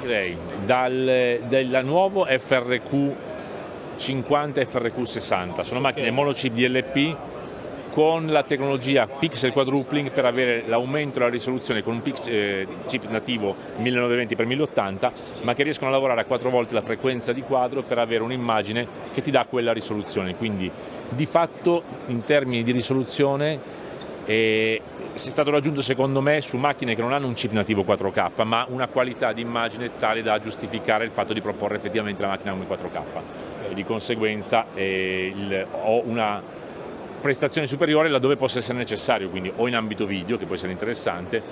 direi dal, dal nuovo FRQ 50 e FRQ 60, sono macchine okay. monochip DLP con la tecnologia pixel quadrupling per avere l'aumento della risoluzione con un eh, chip nativo 1920x1080 ma che riescono a lavorare a quattro volte la frequenza di quadro per avere un'immagine che ti dà quella risoluzione quindi di fatto in termini di risoluzione eh, è stato raggiunto secondo me su macchine che non hanno un chip nativo 4K ma una qualità di immagine tale da giustificare il fatto di proporre effettivamente la macchina come 4K e di conseguenza eh, il, ho una prestazione superiore laddove possa essere necessario, quindi o in ambito video che può essere interessante,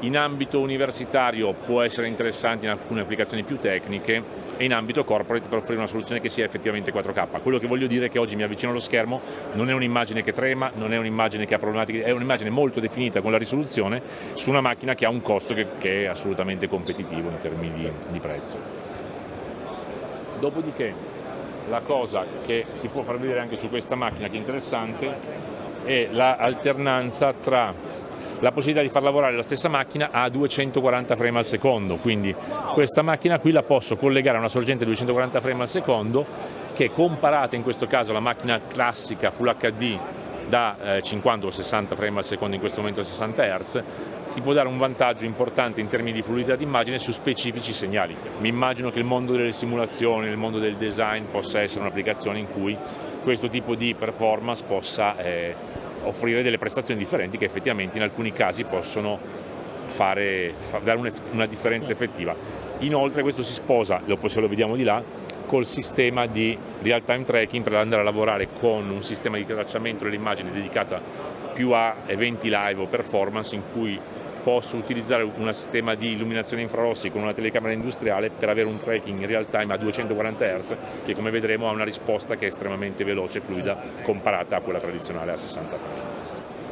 in ambito universitario può essere interessante in alcune applicazioni più tecniche e in ambito corporate per offrire una soluzione che sia effettivamente 4K. Quello che voglio dire è che oggi mi avvicino allo schermo, non è un'immagine che trema, non è un'immagine che ha problematiche, è un'immagine molto definita con la risoluzione su una macchina che ha un costo che, che è assolutamente competitivo in termini di, di prezzo. Dopodiché la cosa che si può far vedere anche su questa macchina che è interessante è l'alternanza tra la possibilità di far lavorare la stessa macchina a 240 frame al secondo, quindi questa macchina qui la posso collegare a una sorgente 240 frame al secondo che comparata in questo caso alla macchina classica Full HD da eh, 50 o 60 frame al secondo in questo momento a 60 Hz ti può dare un vantaggio importante in termini di fluidità d'immagine su specifici segnali. Mi immagino che il mondo delle simulazioni, il mondo del design possa essere un'applicazione in cui questo tipo di performance possa eh, offrire delle prestazioni differenti che effettivamente in alcuni casi possono fare, dare una differenza effettiva. Inoltre questo si sposa, se lo vediamo di là, col sistema di real time tracking per andare a lavorare con un sistema di tracciamento dell'immagine dedicata più a eventi live o performance in cui posso utilizzare un sistema di illuminazione infrarossi con una telecamera industriale per avere un tracking in real time a 240 Hz che come vedremo ha una risposta che è estremamente veloce e fluida comparata a quella tradizionale a 60 frame.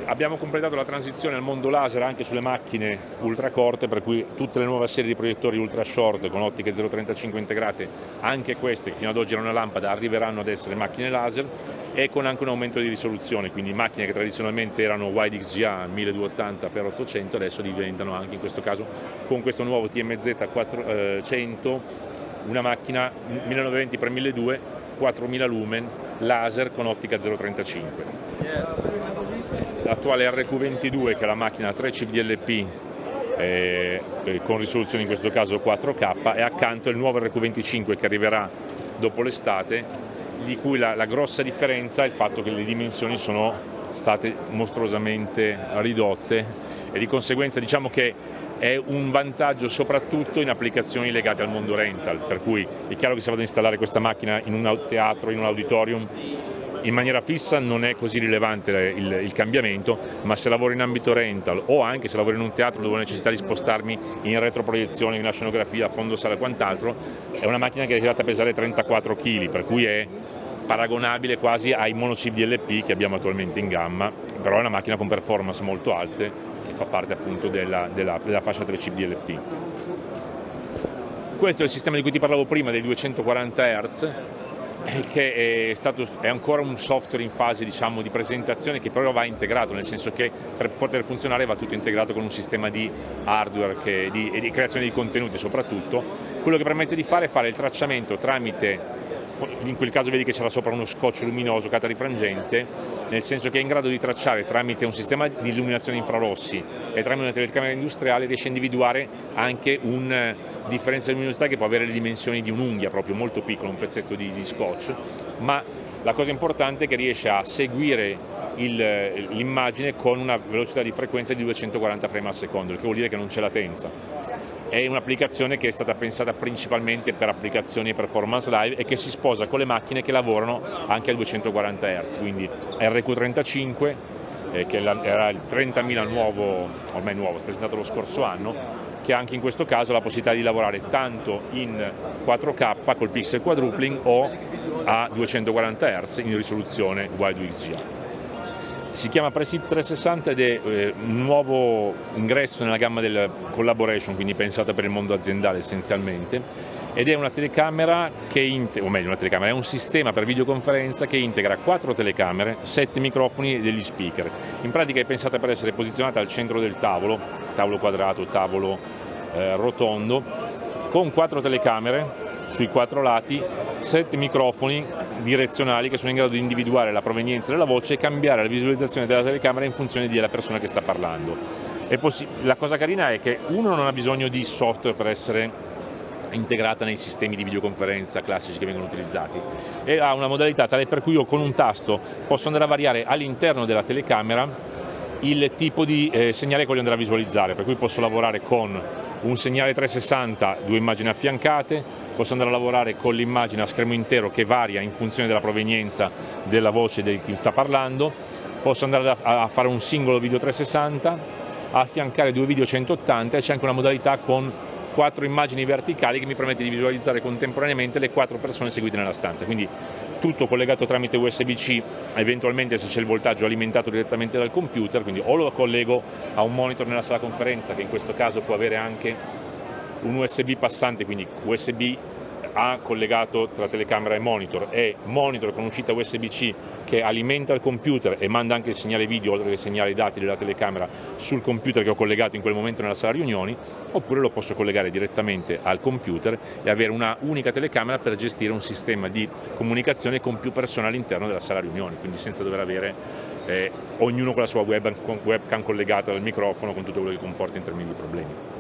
Abbiamo completato la transizione al mondo laser anche sulle macchine ultracorte, per cui tutte le nuove serie di proiettori ultra short con ottiche 035 integrate, anche queste che fino ad oggi erano una lampada, arriveranno ad essere macchine laser e con anche un aumento di risoluzione, quindi macchine che tradizionalmente erano wide XGA 1280x800 adesso diventano anche in questo caso con questo nuovo TMZ 400 una macchina 1920x1200 4000 lumen laser con ottica 035 l'attuale RQ22 che è la macchina 3 chip DLP eh, con risoluzione in questo caso 4K e accanto il nuovo RQ25 che arriverà dopo l'estate di cui la, la grossa differenza è il fatto che le dimensioni sono state mostruosamente ridotte e di conseguenza diciamo che è un vantaggio soprattutto in applicazioni legate al mondo rental, per cui è chiaro che se vado ad installare questa macchina in un teatro, in un auditorium, in maniera fissa non è così rilevante il, il, cambiamento, ma se lavoro in ambito rental o anche se lavoro in un teatro dove ho necessità di spostarmi in retroproiezione, in la scenografia, a fondo sala e quant'altro, è una macchina che è arrivata a pesare 34 kg, per cui è paragonabile quasi ai monochip DLP che abbiamo attualmente in gamma, però è una macchina con performance molto alte che fa parte appunto della, della, della fascia 3 chip DLP. Questo è il sistema di cui ti parlavo prima, dei 240 Hz, che è, stato, è, ancora un software in fase diciamo, di presentazione che però va integrato, nel senso che per poter funzionare va tutto integrato con un sistema di hardware che, di, e di creazione di contenuti soprattutto, quello che permette di fare è fare il tracciamento tramite in quel caso vedi che c'era sopra uno scotch luminoso catarifrangente, nel senso che è in grado di tracciare tramite un sistema di illuminazione infrarossi e tramite una telecamera industriale riesce a individuare anche un differenza di luminosità che può avere le dimensioni di un'unghia, proprio molto piccolo, un pezzetto di, di scotch, ma la cosa importante è che riesce a seguire l'immagine con una velocità di frequenza di 240 frame al secondo, il che vuol dire che non c'è latenza. È un'applicazione che è stata pensata principalmente per applicazioni e performance live e che si sposa con le macchine che lavorano anche a 240 Hz, quindi RQ35 eh, che era il 30.000 nuovo, ormai nuovo, presentato lo scorso anno, che ha anche in questo caso la possibilità di lavorare tanto in 4K col pixel quadrupling o a 240 Hz in risoluzione Wide XGA. Si chiama Presit 360 ed è eh, un nuovo ingresso nella gamma del collaboration, quindi pensata per il mondo aziendale essenzialmente, ed è una telecamera che o meglio una telecamera, è un sistema per videoconferenza che integra quattro telecamere, sette microfoni e degli speaker. In pratica è pensata per essere posizionata al centro del tavolo, tavolo quadrato, tavolo eh, rotondo, con quattro telecamere sui quattro lati, sette microfoni direzionali che sono in grado di individuare la provenienza della voce e cambiare la visualizzazione della telecamera in funzione della persona che sta parlando. La cosa carina è che uno non ha bisogno di software per essere integrata nei sistemi di videoconferenza classici che vengono utilizzati e ha una modalità tale per cui io con un tasto posso andare a variare all'interno della telecamera il tipo di eh, segnale che voglio andare a visualizzare, per cui posso lavorare con un segnale 360, due immagini affiancate, posso andare a lavorare con l'immagine a schermo intero che varia in funzione della provenienza della voce di chi sta parlando, posso andare a fare un singolo video 360, affiancare due video 180 e c'è anche una modalità con quattro immagini verticali che mi permette di visualizzare contemporaneamente le quattro persone seguite nella stanza, quindi tutto collegato tramite USB-C, eventualmente se c'è il voltaggio alimentato direttamente dal computer, quindi o lo collego a un monitor nella sala conferenza che in questo caso può avere anche un USB passante, quindi USB ha collegato tra telecamera e monitor e monitor con uscita USB-C che alimenta il computer e manda anche il segnale video oltre che il segnale dati della telecamera sul computer che ho collegato in quel momento nella sala riunioni oppure lo posso collegare direttamente al computer e avere una unica telecamera per gestire un sistema di comunicazione con più persone all'interno della sala riunioni quindi senza dover avere eh, ognuno con la sua webcam collegata al microfono con tutto quello che comporta in termini di problemi.